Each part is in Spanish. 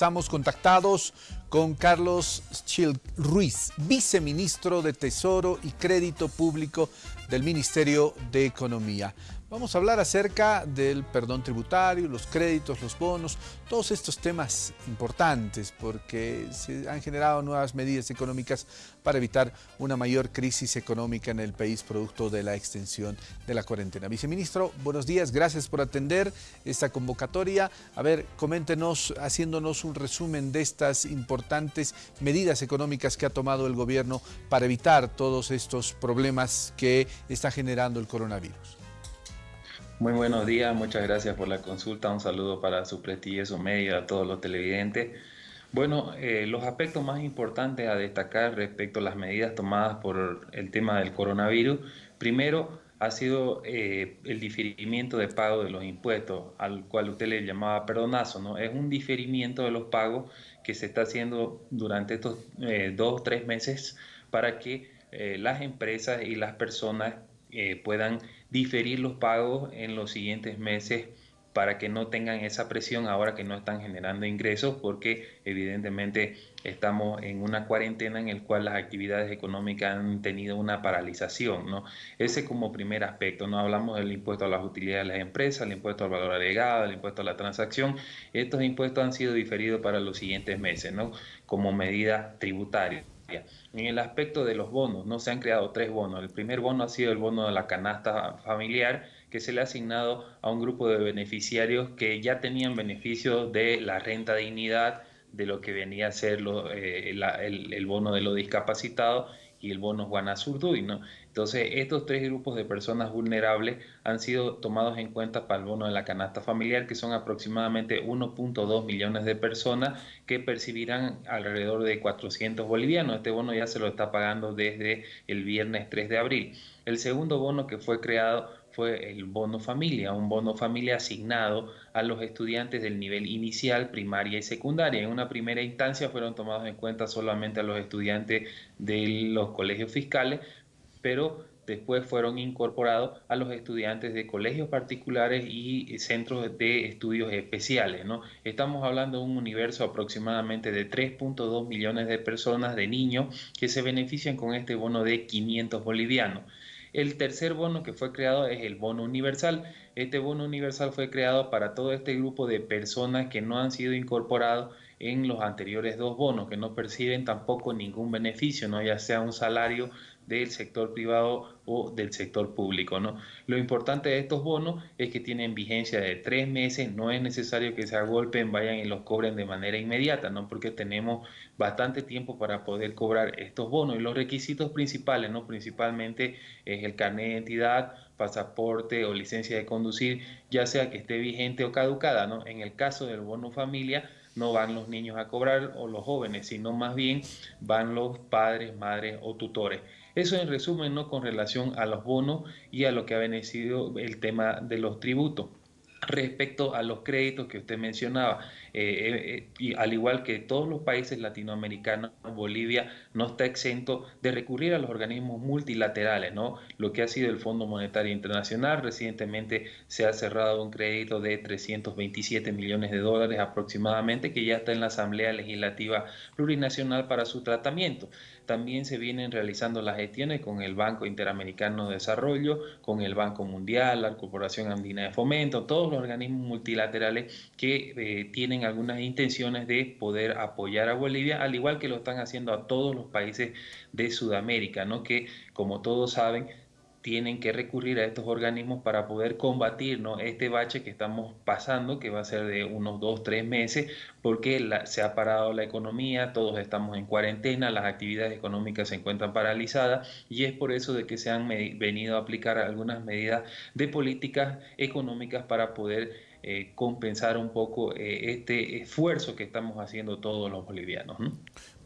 Estamos contactados con Carlos Schil Ruiz, viceministro de Tesoro y Crédito Público del Ministerio de Economía. Vamos a hablar acerca del perdón tributario, los créditos, los bonos, todos estos temas importantes porque se han generado nuevas medidas económicas para evitar una mayor crisis económica en el país producto de la extensión de la cuarentena. Viceministro, buenos días, gracias por atender esta convocatoria. A ver, coméntenos, haciéndonos un resumen de estas importantes medidas económicas que ha tomado el gobierno para evitar todos estos problemas que está generando el coronavirus. Muy buenos días, muchas gracias por la consulta. Un saludo para su prestigio, su medio, a todos los televidentes. Bueno, eh, los aspectos más importantes a destacar respecto a las medidas tomadas por el tema del coronavirus, primero ha sido eh, el diferimiento de pago de los impuestos, al cual usted le llamaba perdonazo, ¿no? Es un diferimiento de los pagos que se está haciendo durante estos eh, dos o tres meses para que las empresas y las personas puedan diferir los pagos en los siguientes meses para que no tengan esa presión ahora que no están generando ingresos porque evidentemente estamos en una cuarentena en el cual las actividades económicas han tenido una paralización, ¿no? Ese como primer aspecto, no hablamos del impuesto a las utilidades de las empresas, el impuesto al valor agregado, el impuesto a la transacción, estos impuestos han sido diferidos para los siguientes meses, ¿no? Como medida tributaria. En el aspecto de los bonos, no se han creado tres bonos. El primer bono ha sido el bono de la canasta familiar, que se le ha asignado a un grupo de beneficiarios que ya tenían beneficios de la renta dignidad, de lo que venía a ser eh, el, bono de los discapacitados y el bono Juana ¿no? Entonces, estos tres grupos de personas vulnerables han sido tomados en cuenta para el bono de la canasta familiar, que son aproximadamente 1.2 millones de personas que percibirán alrededor de 400 bolivianos. Este bono ya se lo está pagando desde el viernes 3 de abril. El segundo bono que fue creado fue el bono familia, un bono familia asignado a los estudiantes del nivel inicial, primaria y secundaria. En una primera instancia fueron tomados en cuenta solamente a los estudiantes de los colegios fiscales, pero después fueron incorporados a los estudiantes de colegios particulares y centros de estudios especiales. ¿no? Estamos hablando de un universo aproximadamente de 3.2 millones de personas, de niños, que se benefician con este bono de 500 bolivianos. El tercer bono que fue creado es el bono universal. Este bono universal fue creado para todo este grupo de personas que no han sido incorporados en los anteriores dos bonos, que no perciben tampoco ningún beneficio, ¿no? ya sea un salario del sector privado o del sector público. ¿no? Lo importante de estos bonos es que tienen vigencia de tres meses, no es necesario que se agolpen, vayan y los cobren de manera inmediata, ¿no? porque tenemos bastante tiempo para poder cobrar estos bonos. Y los requisitos principales, ¿no? principalmente es el carnet de identidad, pasaporte o licencia de conducir, ya sea que esté vigente o caducada. ¿no? En el caso del bono familia, no van los niños a cobrar o los jóvenes, sino más bien van los padres, madres o tutores. Eso en resumen, ¿no? Con relación a los bonos y a lo que ha venido el tema de los tributos. Respecto a los créditos que usted mencionaba, eh, eh, y al igual que todos los países latinoamericanos, Bolivia no está exento de recurrir a los organismos multilaterales, ¿no? Lo que ha sido el Fondo Monetario Internacional, recientemente se ha cerrado un crédito de 327 millones de dólares aproximadamente, que ya está en la Asamblea Legislativa Plurinacional para su tratamiento. También se vienen realizando las gestiones con el Banco Interamericano de Desarrollo, con el Banco Mundial, la Corporación Andina de Fomento, todos los organismos multilaterales que tienen algunas intenciones de poder apoyar a Bolivia, al igual que lo están haciendo a todos los países de Sudamérica, ¿no? que como todos saben tienen que recurrir a estos organismos para poder combatir ¿no? este bache que estamos pasando, que va a ser de unos dos, tres meses, porque se ha parado la economía, todos estamos en cuarentena, las actividades económicas se encuentran paralizadas y es por eso de que se han venido a aplicar algunas medidas de políticas económicas para poder eh, compensar un poco eh, este esfuerzo que estamos haciendo todos los bolivianos.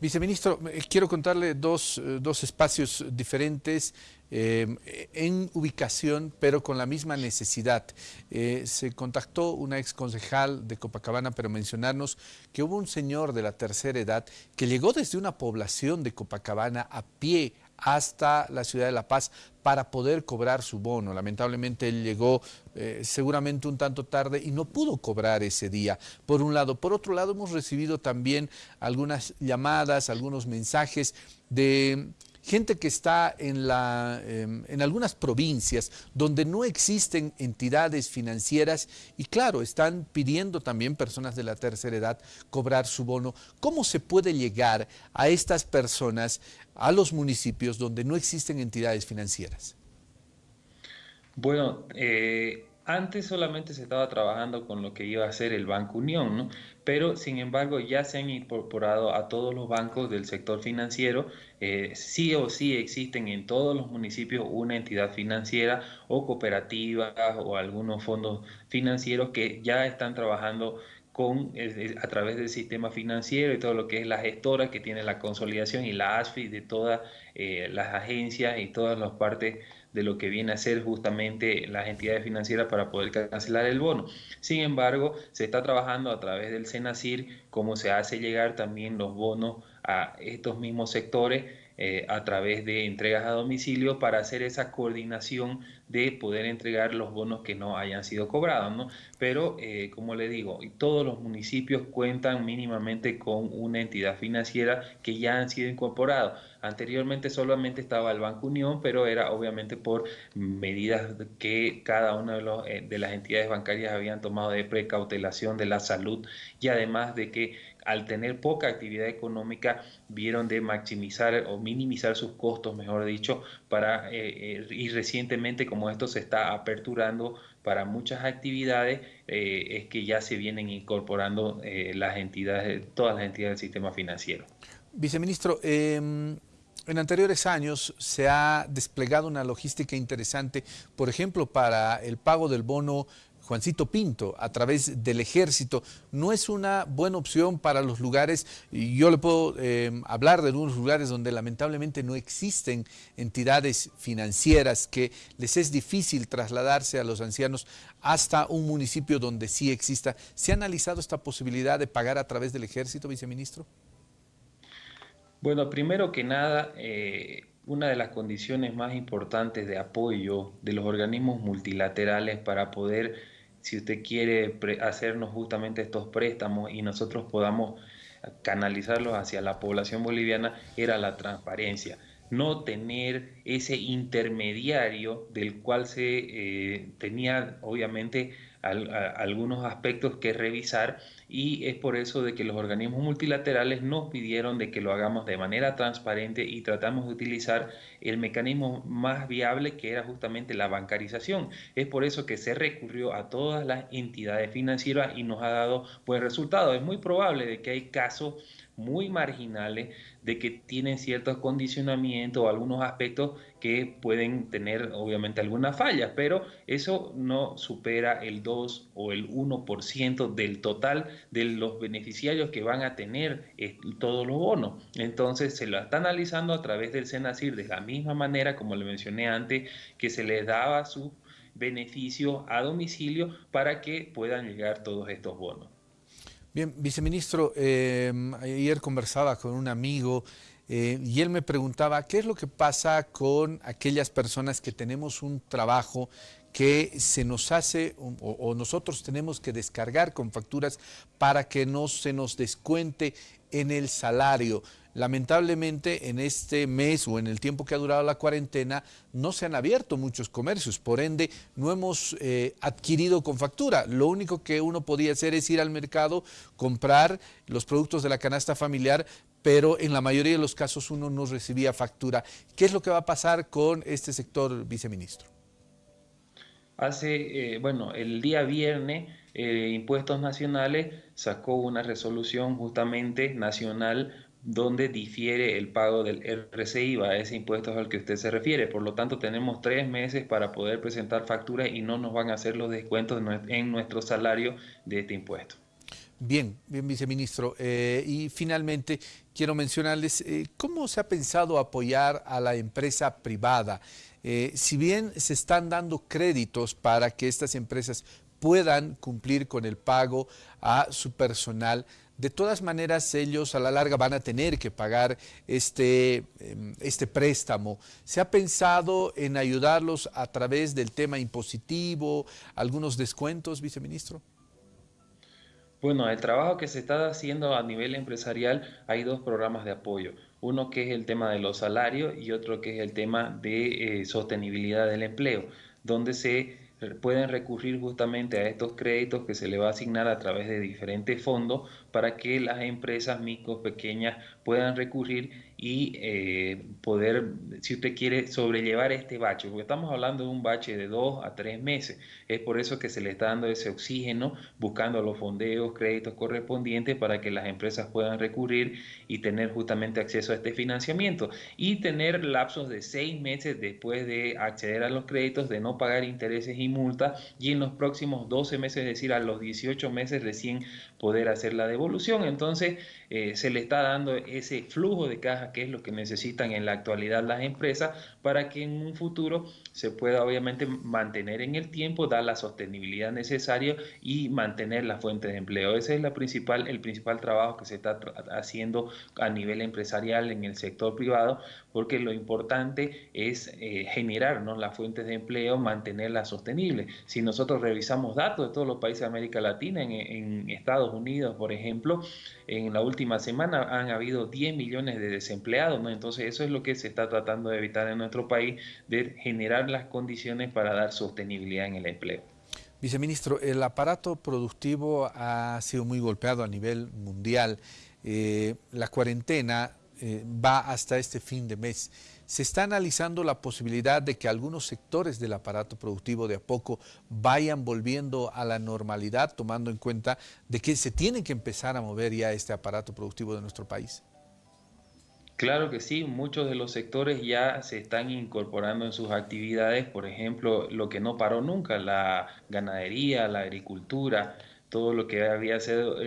Viceministro, eh, quiero contarle dos, dos espacios diferentes en ubicación, pero con la misma necesidad. se contactó una ex concejal de Copacabana para mencionarnos que hubo un señor de la tercera edad que llegó desde una población de Copacabana a pie hasta la ciudad de La Paz para poder cobrar su bono. Lamentablemente él llegó eh, seguramente un tanto tarde y no pudo cobrar ese día, por un lado. Por otro lado, hemos recibido también algunas llamadas, algunos mensajes de gente que está en, la, em, en algunas provincias donde no existen entidades financieras y claro, están pidiendo también personas de la tercera edad cobrar su bono. ¿Cómo se puede llegar a estas personas, a los municipios donde no existen entidades financieras? Bueno, eh, antes solamente se estaba trabajando con lo que iba a ser el Banco Unión, ¿no? pero sin embargo ya se han incorporado a todos los bancos del sector financiero. Eh, sí o sí existen en todos los municipios una entidad financiera o cooperativa o algunos fondos financieros que ya están trabajando con, a través del sistema financiero y todo lo que es la gestora que tiene la consolidación y la ASFI de todas eh, las agencias y todas las partes de lo que viene a ser justamente las entidades financieras para poder cancelar el bono. Sin embargo, se está trabajando a través del SENACIR cómo se hace llegar también los bonos a estos mismos sectores eh, a través de entregas a domicilio para hacer esa coordinación de poder entregar los bonos que no hayan sido cobrados. ¿no? Pero, eh, como le digo, todos los municipios cuentan mínimamente con una entidad financiera que ya han sido incorporados. Anteriormente solamente estaba el Banco Unión, pero era obviamente por medidas que cada una de, eh, de las entidades bancarias habían tomado de precautelación de la salud y además de que al tener poca actividad económica, vieron de maximizar o minimizar sus costos, mejor dicho, para, eh, eh, y recientemente como esto se está aperturando para muchas actividades, eh, es que ya se vienen incorporando las entidades, todas las entidades del sistema financiero. Viceministro, em, en anteriores años se ha desplegado una logística interesante, por ejemplo, para el pago del bono Juancito Pinto a través del ejército no es una buena opción para los lugares, yo le puedo eh, hablar de algunos lugares donde lamentablemente no existen entidades financieras, que les es difícil trasladarse a los ancianos hasta un municipio donde sí exista. ¿Se ha analizado esta posibilidad de pagar a través del ejército, viceministro? Bueno, primero que nada, eh, una de las condiciones más importantes de apoyo de los organismos multilaterales para poder si usted quiere hacernos justamente estos préstamos y nosotros podamos canalizarlos hacia la población boliviana, era la transparencia. No tener ese intermediario del cual se eh, tenía obviamente algunos aspectos que revisar y es por eso de que los organismos multilaterales nos pidieron de que lo hagamos de manera transparente y tratamos de utilizar el mecanismo más viable que era justamente la bancarización. Es por eso que se recurrió a todas las entidades financieras y nos ha dado buen resultado. Es muy probable de que hay casos muy marginales de que tienen ciertos condicionamientos o algunos aspectos que pueden tener obviamente algunas fallas, pero eso no supera el 2 o el 1% del total de los beneficiarios que van a tener eh, todos los bonos. Entonces se lo está analizando a través del SENACIR de la misma manera, como le mencioné antes, que se les daba su beneficio a domicilio para que puedan llegar todos estos bonos. Bien, viceministro, em, ayer conversaba con un amigo eh, y él me preguntaba qué es lo que pasa con aquellas personas que tenemos un trabajo que se nos hace o, nosotros tenemos que descargar con facturas para que no se nos descuente en el salario. Lamentablemente en este mes o en el tiempo que ha durado la cuarentena no se han abierto muchos comercios, por ende no hemos eh, adquirido con factura. Lo único que uno podía hacer es ir al mercado, comprar los productos de la canasta familiar, pero en la mayoría de los casos uno no recibía factura. ¿Qué es lo que va a pasar con este sector, viceministro? Hace, eh, bueno, el día viernes, eh, Impuestos Nacionales sacó una resolución justamente nacional donde difiere el pago del RCI, a ese impuesto al que usted se refiere. Por lo tanto, tenemos tres meses para poder presentar facturas y no nos van a hacer los descuentos en nuestro salario de este impuesto. Bien, bien, viceministro. Eh, y finalmente, quiero mencionarles eh, cómo se ha pensado apoyar a la empresa privada. Eh, si bien se están dando créditos para que estas empresas puedan cumplir con el pago a su personal, de todas maneras ellos a la larga van a tener que pagar este, em, este préstamo. ¿Se ha pensado en ayudarlos a través del tema impositivo, algunos descuentos, viceministro? Bueno, el trabajo que se está haciendo a nivel empresarial, hay dos programas de apoyo. Uno que es el tema de los salarios y otro que es el tema de eh, sostenibilidad del empleo, donde se pueden recurrir justamente a estos créditos que se le va a asignar a través de diferentes fondos para que las empresas micro, pequeñas puedan recurrir y eh, poder, si usted quiere, sobrellevar este bache, porque estamos hablando de un bache de dos a tres meses. Es por eso que se le está dando ese oxígeno, buscando los fondeos, créditos correspondientes para que las empresas puedan recurrir y tener justamente acceso a este financiamiento y tener lapsos de seis meses después de acceder a los créditos, de no pagar intereses y multas y en los próximos 12 meses, es decir, a los 18 meses recién poder hacer la devolución. Entonces, eh, se le está dando ese flujo de caja que es lo que necesitan en la actualidad las empresas para que en un futuro se pueda obviamente mantener en el tiempo, dar la sostenibilidad necesaria y mantener la fuente de empleo. Ese es la principal, el principal trabajo que se está haciendo a nivel empresarial en el sector privado, porque lo importante es eh, generar las fuentes de empleo, mantenerlas sostenibles. Si nosotros revisamos datos de todos los países de América Latina, en Estados Unidos, por ejemplo, en la última semana han habido 10 millones de desempleados. Entonces eso es lo que se está tratando de evitar en nuestro país, de generar las condiciones para dar sostenibilidad en el empleo. Viceministro, el aparato productivo ha sido muy golpeado a nivel mundial. Eh, la cuarentena eh, va hasta este fin de mes. Se está analizando la posibilidad de que algunos sectores del aparato productivo de a poco vayan volviendo a la normalidad, tomando en cuenta de que se tiene que empezar a mover ya este aparato productivo de nuestro país. Claro que sí, muchos de los sectores ya se están incorporando en sus actividades, por ejemplo, lo que no paró nunca, la ganadería, la agricultura, todo lo que había sido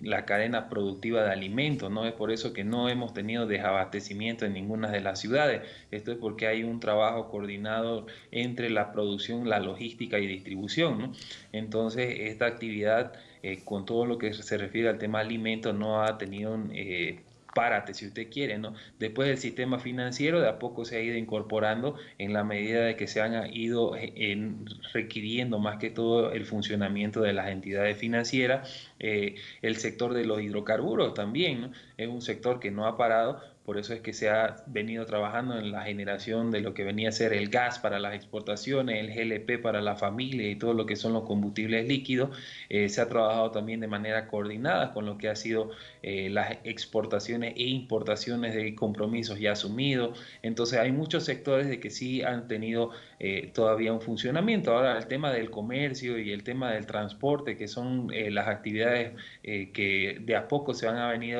la cadena productiva de alimentos, ¿no? Es por eso que no hemos tenido desabastecimiento en ninguna de las ciudades. Esto es porque hay un trabajo coordinado entre la producción, la logística y distribución, ¿no? Entonces, esta actividad, eh, con todo lo que se refiere al tema alimentos, no ha tenido... Eh, párate si usted quiere, ¿no? Después el sistema financiero de a poco se ha ido incorporando en la medida de que se han ido eh, en, requiriendo más que todo el funcionamiento de las entidades financieras. Eh, el sector de los hidrocarburos también. Es un sector que no ha parado, por eso es que se ha venido trabajando en la generación de lo que venía a ser el gas para las exportaciones, el GLP para la familia y todo lo que son los combustibles líquidos. Eh, se ha trabajado también de manera coordinada con lo que ha sido eh, las exportaciones e importaciones de compromisos ya asumidos. Entonces hay muchos sectores de que sí han tenido eh, todavía un funcionamiento. Ahora el tema del comercio y el tema del transporte, que son las actividades que de a poco se van a, venir,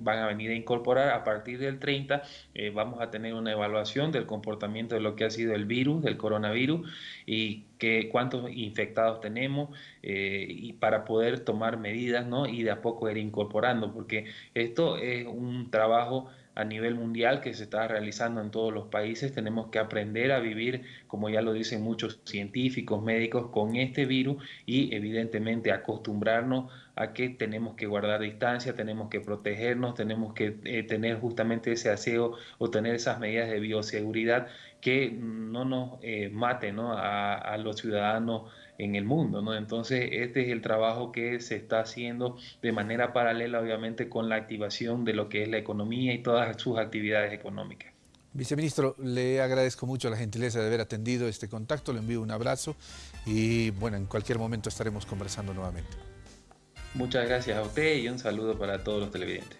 van a venir a incorporar a partir de del 30 eh, vamos a tener una evaluación del comportamiento de lo que ha sido el virus, del coronavirus, y que, cuántos infectados tenemos, eh, y para poder tomar medidas ¿no? y de a poco ir incorporando, porque esto es un trabajo a nivel mundial que se está realizando en todos los países. Tenemos que aprender a vivir, como ya lo dicen muchos científicos, médicos, con este virus y evidentemente acostumbrarnos a que tenemos que guardar distancia, tenemos que protegernos, tenemos que eh, tener justamente ese aseo o tener esas medidas de bioseguridad que no nos eh, maten A, a los ciudadanos en el mundo, ¿no? Entonces, este es el trabajo que se está haciendo de manera paralela, obviamente, con la activación de lo que es la economía y todas sus actividades económicas. Viceministro, le agradezco mucho la gentileza de haber atendido este contacto, le envío un abrazo y, bueno, en cualquier momento estaremos conversando nuevamente. Muchas gracias a usted y un saludo para todos los televidentes.